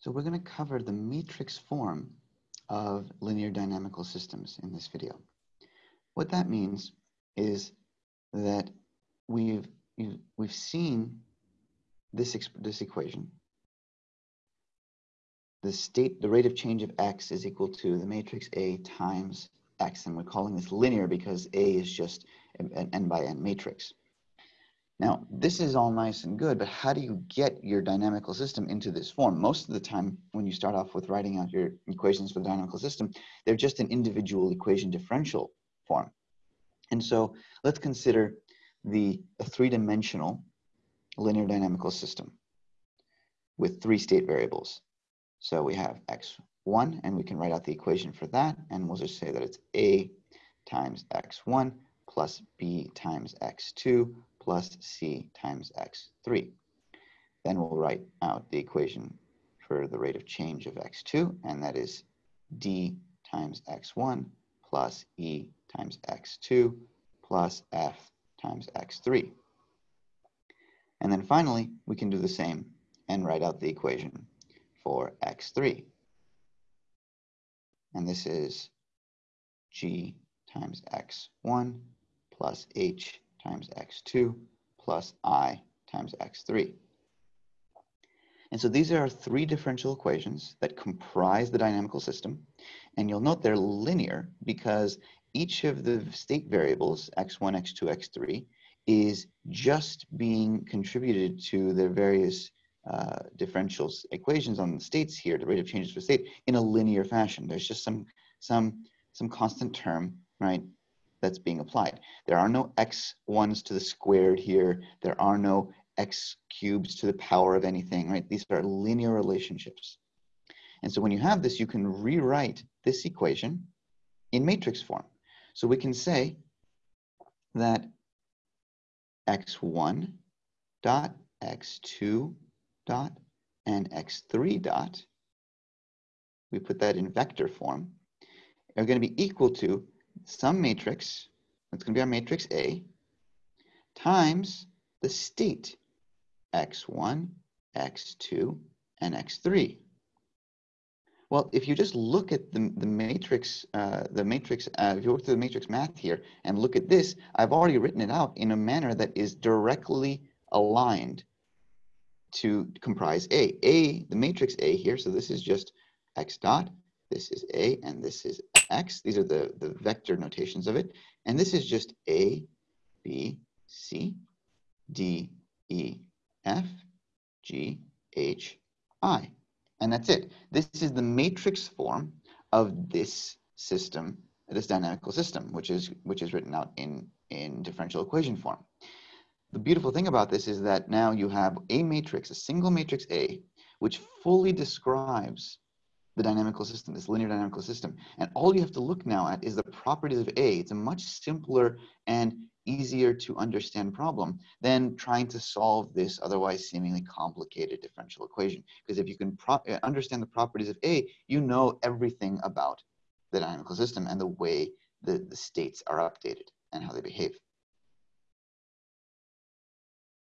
So we're going to cover the matrix form of linear dynamical systems in this video. What that means is that we've, we've seen this, this equation. The state, the rate of change of x is equal to the matrix A times x, and we're calling this linear because A is just an n by n matrix. Now, this is all nice and good, but how do you get your dynamical system into this form? Most of the time, when you start off with writing out your equations for the dynamical system, they're just an individual equation differential form. And so let's consider the three-dimensional linear dynamical system with three state variables. So we have x1, and we can write out the equation for that, and we'll just say that it's a times x1 plus b times x2 plus c times x3. Then we'll write out the equation for the rate of change of x2, and that is d times x1 plus e times x2 plus f times x3. And then finally, we can do the same and write out the equation for x3. And this is g times x1 plus h times x2 plus i times x3. And so these are three differential equations that comprise the dynamical system. And you'll note they're linear because each of the state variables, x1, x2, x3, is just being contributed to the various uh, differentials equations on the states here, the rate of changes for state, in a linear fashion. There's just some, some, some constant term, right, that's being applied. There are no x ones to the squared here. There are no x cubes to the power of anything, right? These are linear relationships. And so when you have this, you can rewrite this equation in matrix form. So we can say that x1 dot, x2 dot, and x3 dot, we put that in vector form, are going to be equal to some matrix, that's going to be our matrix A, times the state x1, x2, and x3. Well, if you just look at the, the matrix, uh, the matrix, uh, if you look through the matrix math here and look at this, I've already written it out in a manner that is directly aligned to comprise A. A, the matrix A here, so this is just x dot, this is A, and this is x. These are the, the vector notations of it. And this is just A, B, C, D, E, F, G, H, I. And that's it. This is the matrix form of this system, this dynamical system, which is, which is written out in, in differential equation form. The beautiful thing about this is that now you have a matrix, a single matrix A, which fully describes the dynamical system, this linear dynamical system. And all you have to look now at is the properties of A. It's a much simpler and easier to understand problem than trying to solve this otherwise seemingly complicated differential equation. Because if you can uh, understand the properties of A, you know everything about the dynamical system and the way the, the states are updated and how they behave.